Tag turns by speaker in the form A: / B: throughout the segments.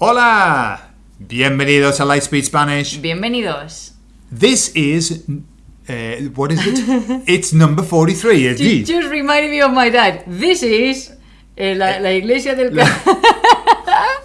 A: Hola! Bienvenidos a Lightspeed Spanish.
B: Bienvenidos.
A: This is. Uh, what is it? it's number 43,
B: You
A: indeed.
B: just reminded me of my dad. This is eh, la, la iglesia del...
A: La-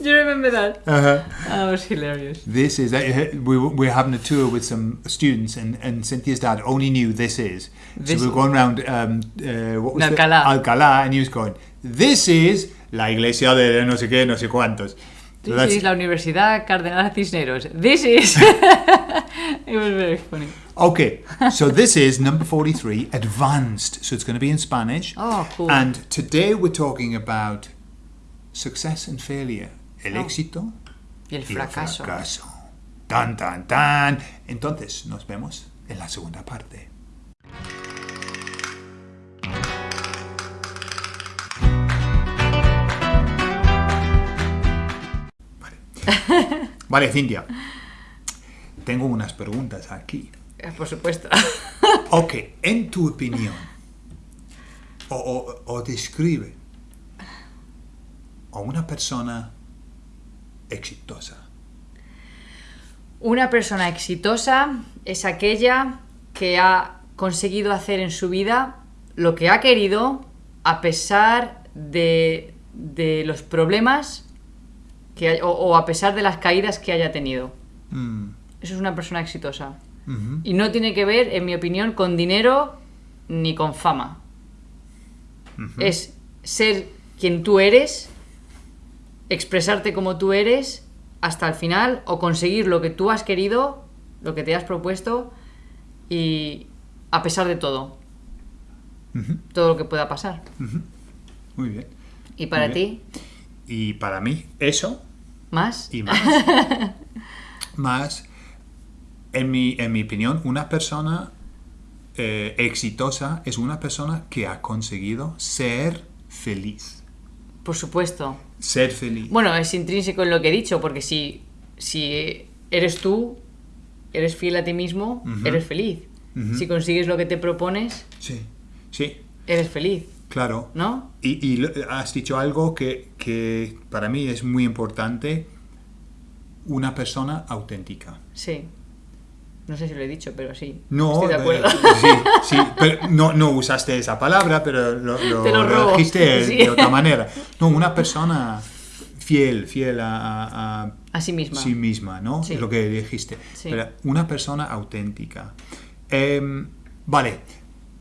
B: you remember that?
A: Uh-huh.
B: That was hilarious.
A: This is. Uh, we, we're having a tour with some students, and, and Cynthia's dad only knew this is.
B: This-
A: so we were going around. Um, uh, what was it?
B: Alcalá.
A: Alcalá, and he was going, This is la iglesia de no sé qué, no sé cuántos. So
B: This is la Universidad Cardenal Cisneros. This is... it was very funny.
A: Okay, so this is number 43, advanced. So it's going to be in Spanish.
B: Oh, cool.
A: And today we're talking about success and failure. El
B: Oh.
A: éxito
B: Y el
A: y el
B: fracaso.
A: fracaso. Tan, tan, tan. Entonces, nos vemos en la segunda parte. Vale. Cintia. Tengo unas preguntas aquí.
B: Eh, Por supuesto.
A: Ok, en tu opinión, o, o- o describe a una persona exitosa.
B: Una persona exitosa es aquella que ha conseguido hacer en su vida lo que ha querido a pesar de, de los problemas que hay- o, o a pesar de las caídas que haya tenido.
A: Mm,
B: Eso es una persona exitosa. Y no tiene que ver, en mi opinión, con dinero ni con fama. Es ser quien tú eres, expresarte como tú eres hasta el final o conseguir lo que tú has querido, lo que te has propuesto y a pesar de todo, todo lo que pueda pasar.
A: Muy bien.
B: ¿Y para ti?
A: Y para mí, eso
B: ¿Más?
A: y más. más, en mi, en mi opinión, una persona eh, exitosa es una persona que ha conseguido ser feliz.
B: Por supuesto.
A: Ser feliz.
B: Bueno, es intrínseco en lo que he dicho, porque si, si eres tú, eres fiel a ti mismo, eres feliz. Si consigues lo que te propones,
A: Sí, sí,
B: eres feliz,
A: claro.
B: ¿no?
A: Y, y has dicho algo que, que para mí es muy importante, una persona auténtica.
B: Sí. No sé si lo he dicho, pero sí.
A: No,
B: Estoy de acuerdo.
A: eh, sí, sí, pero no, no usaste esa palabra, pero lo, lo,
B: Te lo
A: dijiste
B: sí.
A: de otra manera. No, una persona fiel, fiel a, a- a
B: A sí misma.
A: sí misma, ¿no?
B: Sí.
A: Es lo que dijiste. Pero una persona auténtica. Em, vale,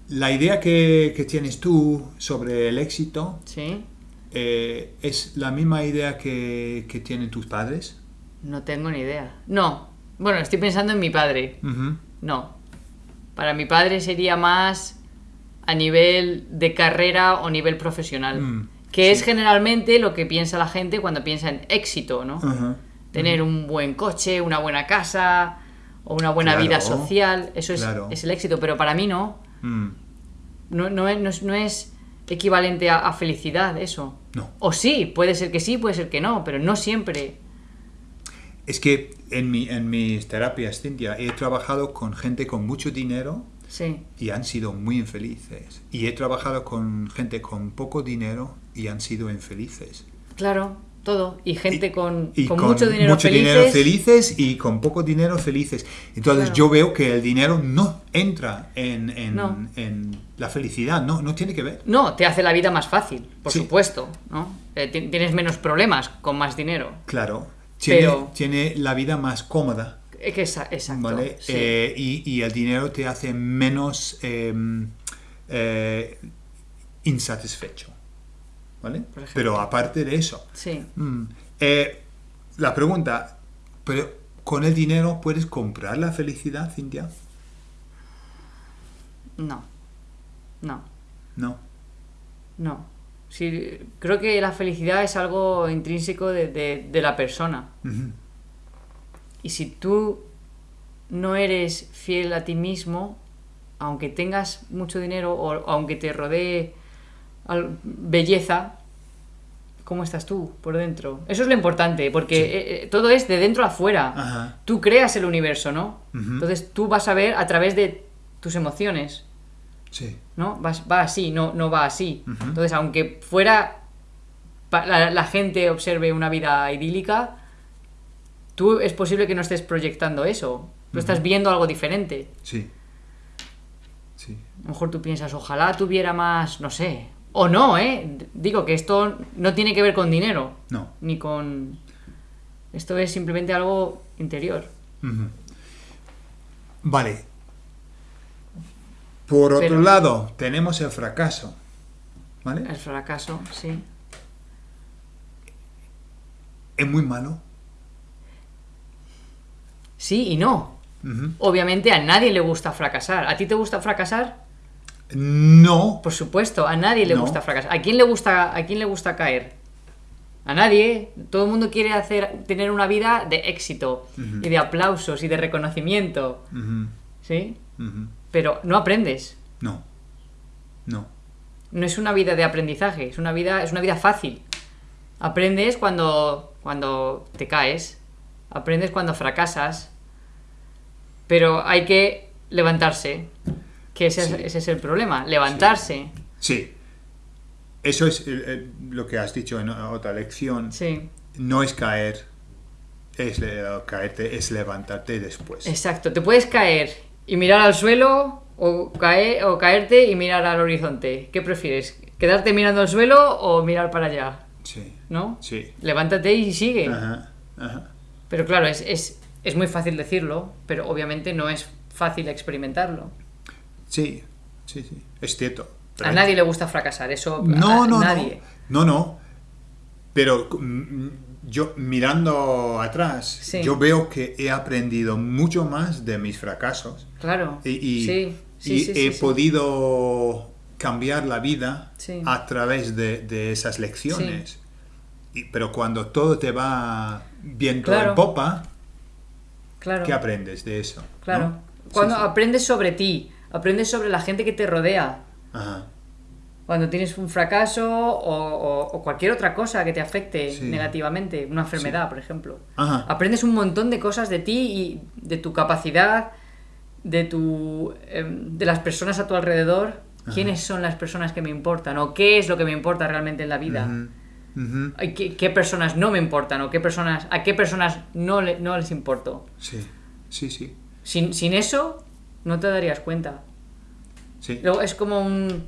A: la idea que, que tienes tú sobre el éxito
B: Sí.
A: eh, es la misma idea que, que tienen tus padres.
B: No tengo ni idea. No. Bueno, estoy pensando en mi padre. No. Para mi padre sería más a nivel de carrera o nivel profesional.
A: Mm,
B: que es generalmente lo que piensa la gente cuando piensa en éxito, ¿no? Tener un buen coche, una buena casa o una buena
A: Claro,
B: vida social. Eso es el éxito. Pero para mí no.
A: Mm,
B: No, no es, no es- no es equivalente a, a felicidad eso.
A: No.
B: O sí, puede ser que sí, puede ser que no, pero no siempre.
A: Es que en, mi, en mis terapias, Cintia, he trabajado con gente con mucho dinero
B: Sí.
A: y han sido muy infelices. Y he trabajado con gente con poco dinero y han sido infelices.
B: Claro, todo. Y gente con,
A: Y
B: con mucho dinero
A: mucho
B: felices.
A: dinero felices y con poco dinero felices. Entonces
B: Claro.
A: yo veo que el dinero no entra en, en-
B: No.
A: en la felicidad, no, no tiene que ver.
B: No, te hace la vida más fácil, por
A: Sí.
B: supuesto, ¿no? Eh, ti- tienes menos problemas con más dinero.
A: Claro, tiene,
B: Pero-
A: tiene la vida más cómoda.
B: Es que exacto.
A: ¿vale?
B: sí.
A: Eh, y, y el dinero te hace menos em, eh, insatisfecho. ¿Vale? Pero aparte de eso,
B: Sí.
A: mm, eh, la pregunta, ¿pero con el dinero puedes comprar la felicidad, Cintia?
B: No. No.
A: No.
B: No. Sí, creo que la felicidad es algo intrínseco de, de- de la persona. Y si tú no eres fiel a ti mismo, aunque tengas mucho dinero o aunque te rodee belleza, ¿cómo estás tú por dentro? Eso es lo importante, porque eh, eh, todo es de dentro a afuera.
A: Ajá.
B: Tú creas el universo, ¿no? Entonces tú vas a ver a través de tus emociones,
A: Sí.
B: ¿no? Va así, no, no va así. Entonces, aunque fuera la gente observe una vida idílica, tú es posible que no estés proyectando eso. Tú estás viendo algo diferente.
A: Sí. Sí.
B: A lo mejor tú piensas, ojalá tuviera más, no sé. O no, ¿eh? Digo que esto no tiene que ver con dinero.
A: No.
B: Ni con... Esto es simplemente algo interior.
A: Vale. Por otro lado, tenemos el fracaso. ¿Vale?
B: El fracaso, sí.
A: Es muy malo.
B: Sí y no. Obviamente a nadie le gusta fracasar. ¿A ti te gusta fracasar?
A: No.
B: Por supuesto, a nadie le
A: No.
B: gusta fracasar. ¿A quién le gusta, a quién le gusta caer? A nadie. Todo el mundo quiere hacer, tener una vida de éxito y de aplausos y de reconocimiento. ¿Sí? Pero no aprendes.
A: No. No.
B: No es una vida de aprendizaje, es una vida, es una vida fácil. Aprendes cuando, cuando te caes, aprendes cuando fracasas, pero hay que levantarse, que ese, es- ese es el problema, levantarse.
A: Sí. Eso es eh, lo que has dicho en otra lección.
B: Sí,
A: No es caer. Es caerte, es levantarte después.
B: exacto. Te puedes caer y mirar al suelo o, caer, o caerte y mirar al horizonte. ¿Qué prefieres? ¿Quedarte mirando al suelo o mirar para allá?
A: Sí.
B: ¿No?
A: Sí.
B: Levántate y sigue.
A: Ajá. Ajá.
B: Pero claro, es, es, es muy fácil decirlo, pero obviamente no es fácil experimentarlo.
A: Sí. Sí, sí. Es cierto.
B: A nadie le gusta fracasar, eso
A: No,
B: a
A: no,
B: nadie.
A: no. No, no. Pero mm, yo mirando atrás,
B: Sí.
A: yo veo que he aprendido mucho más de mis fracasos
B: Claro.
A: y, y-
B: sí, sí,
A: y he podido cambiar la vida a través de, de esas lecciones. Y- pero cuando todo te va viento
B: Claro.
A: en popa,
B: Claro.
A: ¿qué aprendes de eso?
B: Claro.
A: ¿no?
B: Cuando aprendes sobre ti, aprendes sobre la gente que te rodea.
A: Ajá.
B: Cuando tienes un fracaso o, o- o cualquier otra cosa que te afecte
A: Sí.
B: negativamente, una enfermedad, por ejemplo.
A: Ajá.
B: Aprendes un montón de cosas de ti y de tu capacidad, de tu em, de las personas a tu alrededor. ¿Quiénes son las personas que me importan? ¿O qué es lo que me importa realmente en la vida? ¿Qué, qué personas no me importan? ¿O qué personas, a qué personas no, le- no les importo?
A: Sí, sí, sí.
B: Sin, sin eso, no te darías cuenta.
A: sí.
B: Luego es como un-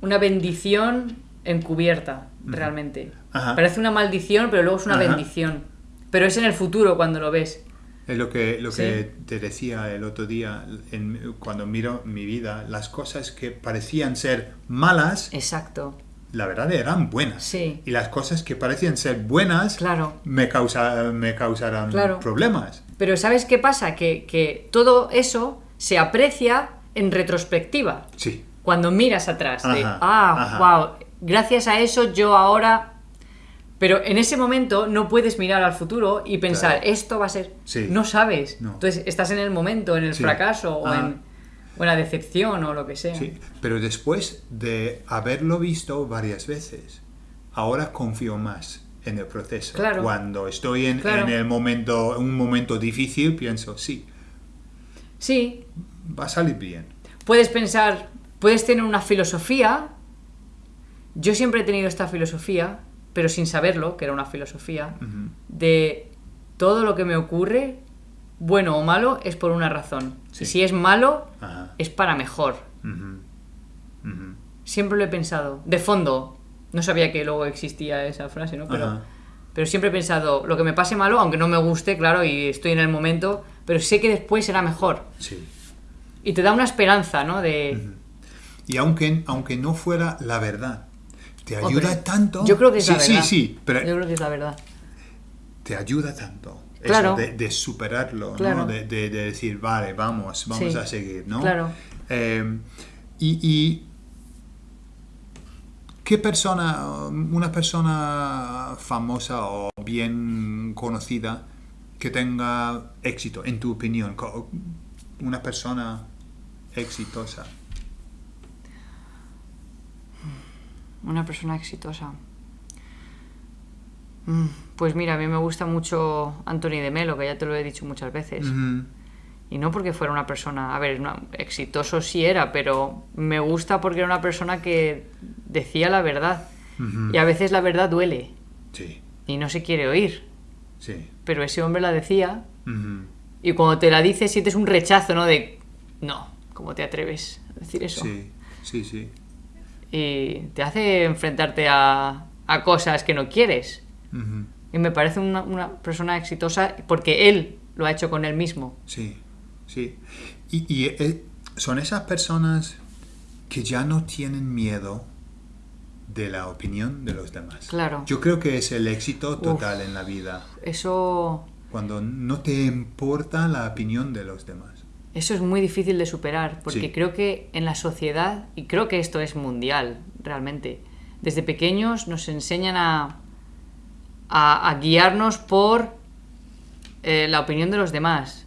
B: una bendición encubierta, realmente.
A: Ajá.
B: Parece una maldición, pero luego es una
A: Ajá.
B: bendición. Pero es en el futuro cuando lo ves.
A: Es lo que, lo
B: Sí.
A: que te decía el otro día, en- cuando miro mi vida, las cosas que parecían ser malas,
B: Exacto.
A: la verdad eran buenas.
B: Sí.
A: Y las cosas que parecían ser buenas
B: Claro.
A: me, causa, me causarán
B: Claro.
A: problemas.
B: Pero ¿sabes qué pasa? Que, que todo eso se aprecia en retrospectiva.
A: Sí,
B: Cuando miras atrás. De, ah,
A: ajá.
B: wow, gracias a eso yo ahora... Pero en ese momento no puedes mirar al futuro y pensar,
A: Claro.
B: esto va a ser...
A: Sí.
B: No sabes.
A: No.
B: Entonces estás en el momento, en el
A: Sí.
B: fracaso o
A: Ajá.
B: en, o en la decepción o lo que sea.
A: sí. Pero después de haberlo visto varias veces, ahora confío más en el proceso.
B: Claro.
A: Cuando estoy en,
B: Claro.
A: en el momento, un momento difícil, pienso, sí,
B: Sí,
A: va a salir bien.
B: puedes pensar, puedes tener una filosofía. Yo siempre he tenido esta filosofía, pero sin saberlo, que era una filosofía, de todo lo que me ocurre, bueno o malo, es por una razón.
A: Sí.
B: Y si es malo,
A: Ajá.
B: es para mejor. Siempre lo he pensado. De fondo, no sabía que luego existía esa frase, ¿no? Pero, pero siempre he pensado, lo que me pase malo, aunque no me guste, claro, y estoy en el momento, pero sé que después será mejor.
A: Sí.
B: Y te da una esperanza, ¿no? De...
A: Y aunque, aunque no fuera la verdad, te
B: Hombre,
A: ayuda tanto.
B: Yo creo que es
A: sí,
B: la verdad.
A: Sí, sí, pero
B: Yo creo que es la verdad.
A: te ayuda tanto. eso
B: Claro.
A: de, de superarlo, ¿no?
B: Claro.
A: De, de- de decir, vale, vamos, vamos
B: Sí.
A: a seguir, ¿no?
B: Claro.
A: Eh, y, y ¿qué persona, una persona famosa o bien conocida que tenga éxito, en tu opinión? Una persona exitosa.
B: Una persona exitosa. Mm, Pues mira, a mí me gusta mucho Anthony de Melo, que ya te lo he dicho muchas veces. Y no porque fuera una persona, a ver, una- exitoso sí era, pero me gusta porque era una persona que decía la verdad. Y a veces la verdad duele.
A: Sí,
B: y no se quiere oír.
A: Sí.
B: Pero ese hombre la decía y cuando te la dice sientes un rechazo, ¿no? De, no, ¿cómo te atreves a decir eso?
A: Sí, sí, sí.
B: Y te hace enfrentarte a, a cosas que no quieres. Y me parece una, una persona exitosa porque él lo ha hecho con él mismo.
A: Sí, sí. Y, y, eh, son esas personas que ya no tienen miedo de la opinión de los demás.
B: Claro.
A: Yo creo que es el éxito total en la vida,
B: Eso,
A: cuando no te importa la opinión de los demás.
B: eso es muy difícil de superar porque
A: Sí.
B: creo que en la sociedad, y creo que esto es mundial realmente, desde pequeños nos enseñan a, a, a guiarnos por eh, la opinión de los demás.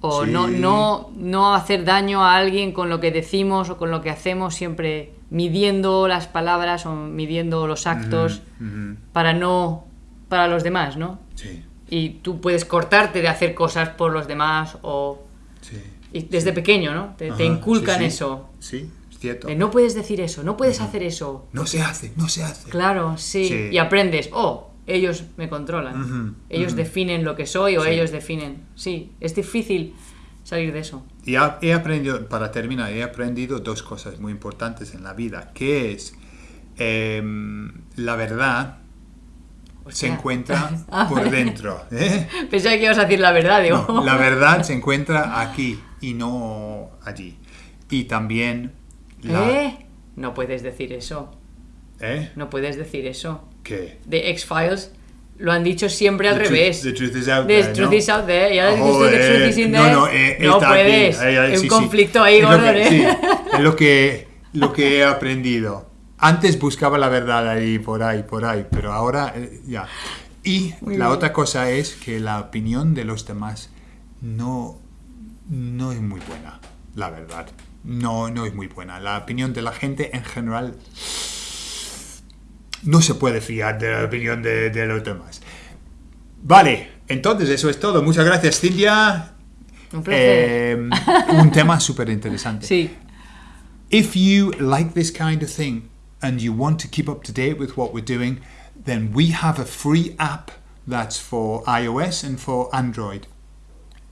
B: O
A: Sí.
B: no, no, no hacer daño a alguien con lo que decimos o con lo que hacemos, siempre midiendo las palabras o midiendo los actos para no. para los demás, ¿no?
A: Sí,
B: Y tú puedes cortarte de hacer cosas por los demás o.
A: sí.
B: y desde pequeño, ¿no? Te, inculcan
A: sí,
B: eso.
A: Sí, es cierto.
B: De no puedes decir eso, no puedes hacer eso.
A: No se hace, no se hace.
B: Claro, sí. Y aprendes, oh, ellos me controlan. Ellos definen lo que soy o ellos definen. Sí, es difícil salir de eso.
A: Y he aprendido, para terminar, he aprendido dos cosas muy importantes en la vida, que es em, la verdad se encuentra por dentro. ¿eh?
B: Pensaba que ibas a decir la verdad, digo.
A: No, la verdad se encuentra aquí y no allí. Y también la...
B: ¿Eh? No puedes decir eso.
A: ¿Eh?
B: No puedes decir eso.
A: ¿Qué?
B: De X-Files lo han dicho siempre al
A: The truth-
B: revés.
A: the truth is out
B: The
A: there,
B: truth
A: ¿no?
B: is out there. Y ahora dices
A: Oh,
B: the truth is in
A: no,
B: there.
A: no, eh,
B: No
A: está aquí.
B: puedes.
A: Ahí, ahí,
B: Hay
A: sí,
B: un
A: sí.
B: conflicto ahí,
A: Es lo
B: Gordon,
A: que-
B: ¿eh?
A: sí, es lo que, lo que he aprendido. Antes buscaba la verdad ahí, por ahí, por ahí, pero ahora eh, ya. Y
B: Muy
A: la
B: bien.
A: otra cosa es que la opinión de los demás no, no es muy buena, la verdad. No, no es muy buena. La opinión de la gente en general no se puede fiar de la opinión de, de los demás. Vale, entonces eso es todo. Muchas gracias, Cintia.
B: Un placer.
A: Eh, un tema súper interesante.
B: sí.
A: If you like this kind of thing and you want to keep up to date with what we're doing, then we have a free app that's for iOS and for Android.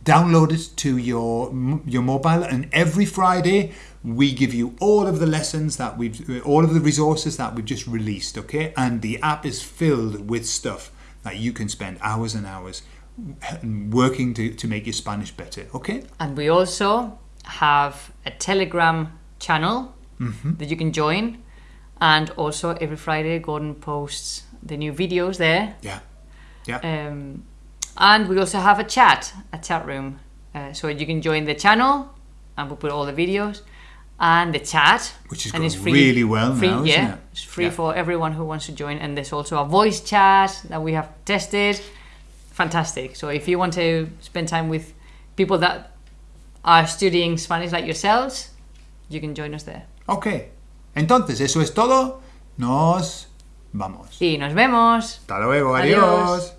A: Download it to your your mobile, and every Friday we give you all of the lessons that we've, all of the resources that we've just released. Okay, and the app is filled with stuff that you can spend hours and hours working to, to make your Spanish better. Okay.
B: And we also have a Telegram channel
A: Mm-hmm.
B: that you can join. And also every Friday, Gordon posts the new videos there.
A: Yeah. Yeah.
B: Um, and we also have a chat, a chat room. Uh, so you can join the channel and we put all the videos and the chat.
A: Which is
B: and
A: going really well
B: free,
A: now,
B: yeah,
A: it?
B: It's free
A: Yeah.
B: for everyone who wants to join. And there's also a voice chat that we have tested. Fantastic. So if you want to spend time with people that are studying Spanish like yourselves, you can join us there.
A: Ok. Entonces, eso es todo. Nos vamos.
B: Y nos vemos.
A: Hasta luego.
B: Adiós.
A: adiós.